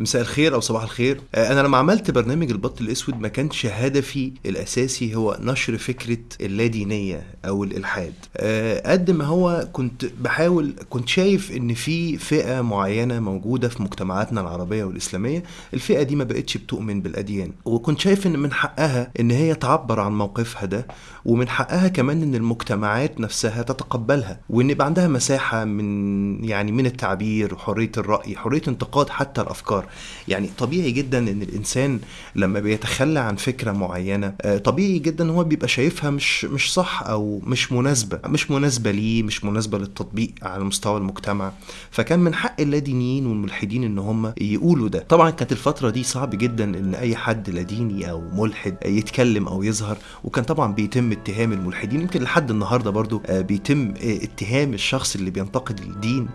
مساء الخير أو صباح الخير. آه، أنا لما عملت برنامج البط الأسود ما كانش هدفي الأساسي هو نشر فكرة اللادينية أو الإلحاد. آه، قد ما هو كنت بحاول كنت شايف إن في فئة معينة موجودة في مجتمعاتنا العربية والإسلامية الفئة دي ما بقتش بتؤمن بالأديان. وكنت شايف إن من حقها إن هي تعبر عن موقفها ده ومن حقها كمان إن المجتمعات نفسها تتقبلها وإن يبقى عندها مساحة من يعني من التعبير وحرية الرأي حرية انتقاد حتى الأفكار. يعني طبيعي جدا إن الإنسان لما بيتخلى عن فكرة معينة آه، طبيعي جدا هو بيبقى شايفها مش مش صح أو مش مناسبة مش مناسبة ليه مش مناسبة للتطبيق على مستوى المجتمع. فكان من حق اللادينيين والملحدين إن هم يقولوا ده. طبعا كانت الفترة دي صعب جدا إن أي حد لاديني أو ملحد يتكلم أو يظهر وكان طبعا بيتم اتهام الملحدين. يمكن لحد النهارده برضو آه، بيتم آه، اتهام الشخص اللي بينتقد الدين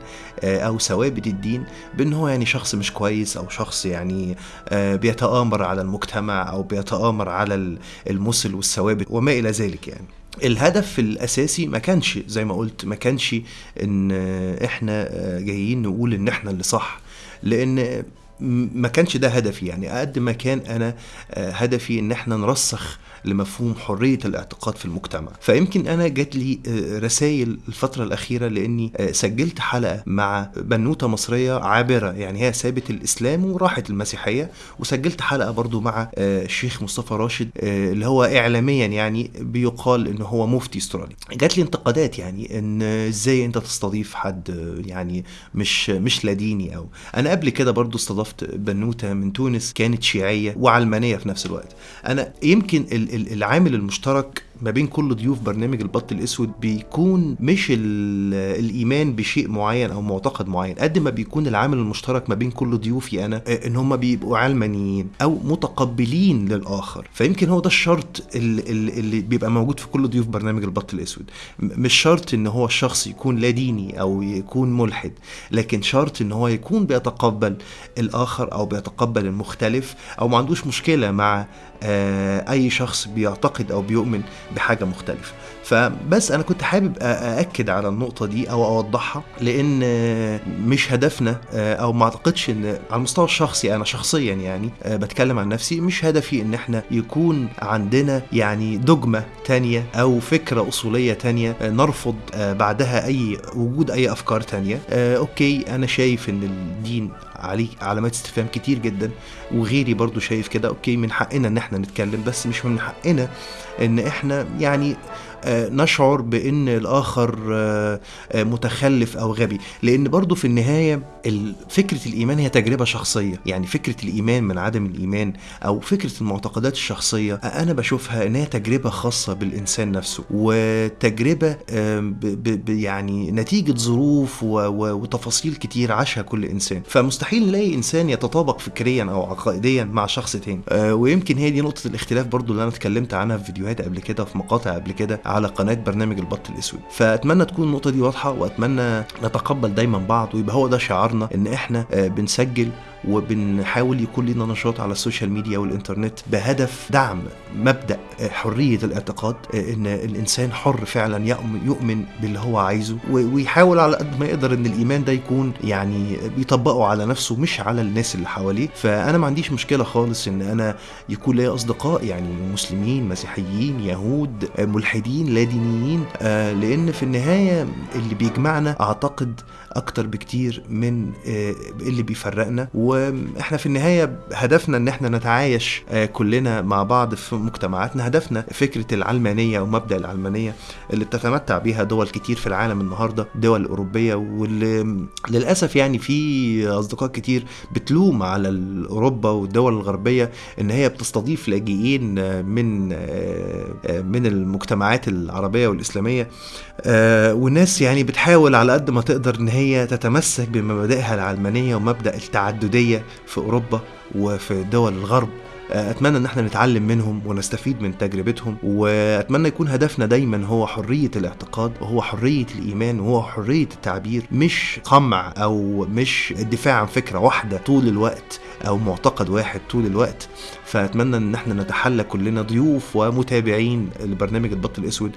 أو ثوابت الدين بإن هو يعني شخص مش كويس شخص يعني آه، بيتآمر على المجتمع أو بيتآمر على المثل والثوابت وما إلى ذلك يعني. الهدف الأساسي ما كانش زي ما قلت ما كانش إن إحنا جايين نقول إن إحنا اللي صح لأن ما كانش ده هدفي. يعني قد ما كان أنا هدفي إن إحنا نرسخ لمفهوم حرية الاعتقاد في المجتمع. فيمكن أنا جات لي آه، رسائل الفترة الأخيرة لأني آه، سجلت حلقة مع بنوتة مصرية عابرة. يعني هي سابت الإسلام وراحت المسيحية. وسجلت حلقة برضو مع الشيخ آه، مصطفى راشد اللي هو اعلاميا يعني بيقال إن هو مفتي استرالي جات لي انتقادات يعني إن إزاي أنت تستضيف حد يعني مش مش لاديني أو. أنا قبل كده برضو استضفت بنوتة من تونس كانت شيعية وعلمانية في نفس الوقت. أنا يمكن العامل المشترك ما بين كل ضيوف برنامج البط الأسود بيكون مش الإيمان بشيء معين أو معتقد معين. قد ما بيكون العامل المشترك ما بين كل ضيوفي أنا آه، إن هم بيبقوا علمانيين أو متقبلين للآخر. فيمكن هو ده الشرط اللي, اللي بيبقى موجود في كل ضيوف برنامج البط الأسود. مش شرط إن هو الشخص يكون لا ديني أو يكون ملحد لكن شرط إن هو يكون بيتقبل الآخر أو بيتقبل المختلف أو ما عندوش مشكلة مع أي شخص بيعتقد أو بيؤمن بحاجة مختلفة. فبس أنا كنت حابب أأكد على النقطة دي أو أوضحها لأن مش هدفنا أو ما أعتقدش إن على المستوى الشخصي أنا شخصيا يعني بتكلم عن نفسي مش هدفي إن إحنا يكون عندنا يعني دجمة تانية أو فكرة أصولية تانية نرفض بعدها أي وجود أي أفكار تانية. أوكي أنا شايف إن الدين عليه علامات استفهام كتير جدا وغيري برضو شايف كده. أوكي من حقنا إن إحنا نتكلم بس مش من حقنا إن إحنا يعني نشعر بإن الآخر آه، آه، متخلف أو غبي. لأن برضو في النهاية فكرة الإيمان هي تجربة شخصية. يعني فكرة الإيمان من عدم الإيمان أو فكرة المعتقدات الشخصية أنا بشوفها إن هي تجربة خاصة بالإنسان نفسه. وتجربة يعني نتيجة ظروف وتفاصيل كتير عاشها كل إنسان. فمستحيل نلاقي إنسان يتطابق فكريا أو عقائديا مع شخص تاني. ويمكن هي دي نقطة الاختلاف برضو اللي أنا اتكلمت عنها في فيديوهات قبل كده في مقاطع قبل كده. على قناة برنامج البط الأسود. فأتمنى تكون النقطة دي واضحة وأتمنى نتقبل دايما بعض ويبقى هو ده شعارنا إن إحنا آه، بنسجل وبنحاول يكون لنا نشاط على ال social media والإنترنت بهدف دعم مبدأ آه، حرية الاعتقاد آه، إن الإنسان حر فعلا يؤمن باللي هو عايزه ويحاول على قد ما يقدر إن الإيمان ده يكون يعني بيطبقه على نفسه مش على الناس اللي حواليه. فأنا ما عنديش مشكلة خالص إن أنا يكون لي أصدقاء يعني مسلمين مسيحيين يهود ملحدين لا دينيين آه، لأن في النهاية اللي بيجمعنا أعتقد أكتر بكتير من اللي بيفرقنا. و وإحنا في النهاية هدفنا ان إحنا نتعايش آه، كلنا مع بعض في مجتمعاتنا. هدفنا فكرة العلمانية ومبدأ العلمانية اللي بتتمتع بيها دول كتير في العالم النهارده دول أوروبية واللي للأسف يعني في أصدقاء كتير بتلوم على أوروبا والدول الغربية إن هي بتستضيف لاجئين من آه، من المجتمعات العربية والإسلامية. آه، والناس يعني بتحاول على قد ما تقدر إن هي تتمسك بمبادئها العلمانية ومبدأ التعددية. الدولية في أوروبا وفي دول الغرب. آه، أتمنى إن إحنا نتعلم منهم ونستفيد من تجربتهم وأتمنى يكون هدفنا دايما هو حرية الاعتقاد وهو حرية الإيمان وهو حرية التعبير مش قمع أو مش الدفاع عن فكرة واحدة طول الوقت. أو معتقد واحد طول الوقت. فأتمنى إن إحنا نتحلى كلنا ضيوف ومتابعين لبرنامج البط الأسود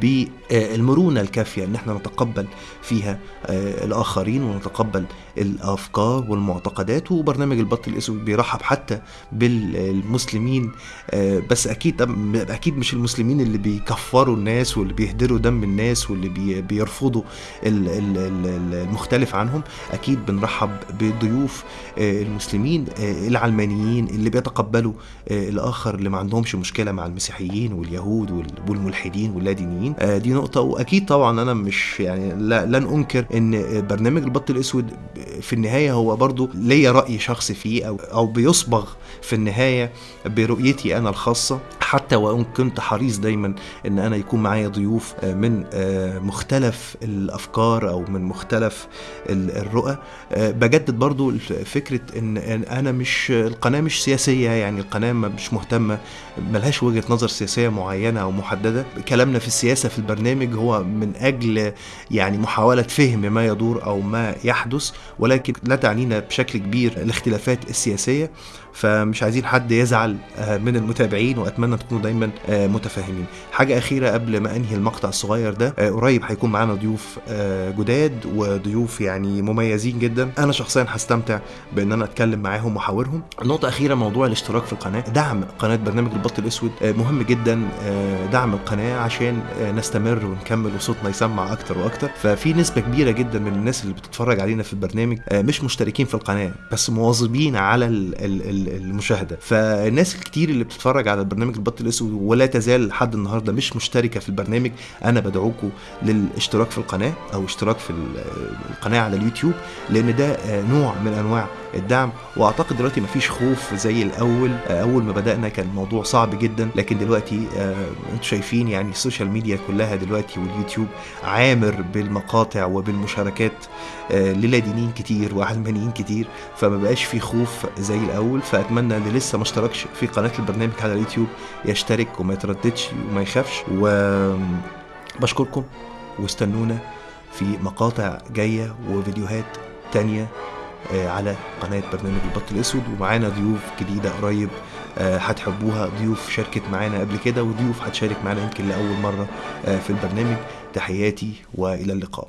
بالمرونة الكافية إن إحنا نتقبل فيها آه، الآخرين ونتقبل الأفكار والمعتقدات. وبرنامج البط الأسود بيرحب حتى بالمسلمين آه، بس أكيد أكيد مش المسلمين اللي بيكفروا الناس واللي بيهدروا دم الناس واللي بيرفضوا المختلف عنهم. أكيد بنرحب بضيوف آه، المسلمين العلمانيين اللي بيتقبلوا الآخر اللي ما عندهمش مشكلة مع المسيحيين واليهود والملحدين واللادينيين. دي نقطة. وأكيد طبعا أنا مش يعني لن أنكر إن برنامج البط الأسود في النهاية هو برضو ليا رأي شخصي فيه أو أو بيصبغ في النهاية برؤيتي أنا الخاصة. حتى وإن كنت حريص دايما إن أنا يكون معايا ضيوف آه، من آه، مختلف الأفكار أو من مختلف الرؤى. آه، بجدد برضو فكرة إن أنا مش القناة مش سياسية يعني القناة مش مهتمة ملهاش وجهة نظر سياسية معينة أو محددة. كلامنا في السياسة في البرنامج هو من أجل يعني محاولة فهم ما يدور أو ما يحدث ولكن لا تعنينا بشكل كبير الاختلافات السياسية. فمش عايزين حد يزعل آه، من المتابعين وأتمنى تكونوا دايما آه، متفاهمين. حاجة أخيرة قبل ما أنهي المقطع الصغير ده آه، قريب هيكون معانا ضيوف جداد وضيوف يعني مميزين جدا. أنا شخصيا هستمتع بإن أنا أتكلم معاهم وأحاورهم. نقطة أخيرة موضوع الاشتراك في القناة. دعم قناة برنامج البط الأسود مهم جدا دعم القناة عشان نستمر ونكمل وصوتنا يسمع أكتر وأكتر. ففي نسبة كبيرة جدا من الناس اللي بتتفرج علينا في البرنامج مش مشتركين في القناة بس مواظبين على ال ال المشاهدة. فالناس الكتير اللي بتتفرج على البرنامج البط الأسود ولا تزال لحد النهارده مش مشتركة في البرنامج أنا بدعوكم للاشتراك في القناة أو اشتراك في القناة على اليوتيوب لأن ده نوع من أنواع الدعم. وأعتقد دلوقتي مفيش خوف زي الأول. أول ما بدأنا كان الموضوع صعب جدا. لكن دلوقتي أنتم شايفين يعني ال social media كلها دلوقتي واليوتيوب عامر بالمقاطع وبالمشاركات للادينين كتير وعلمانيين كتير. فما بقاش في خوف زي الأول. فأتمنى اللي لسه ما اشتركش في قناة البرنامج على اليوتيوب يشترك وما يترددش وما يخافش. وبشكركم واستنونا في مقاطع جاية وفيديوهات تانية. آه، على قناة برنامج البط الأسود. ومعانا ضيوف جديدة قريب آه، هتحبوها. ضيوف شاركت معانا قبل كده وضيوف هتشارك معانا يمكن لأول مرة آه، في البرنامج. تحياتي وإلى اللقاء.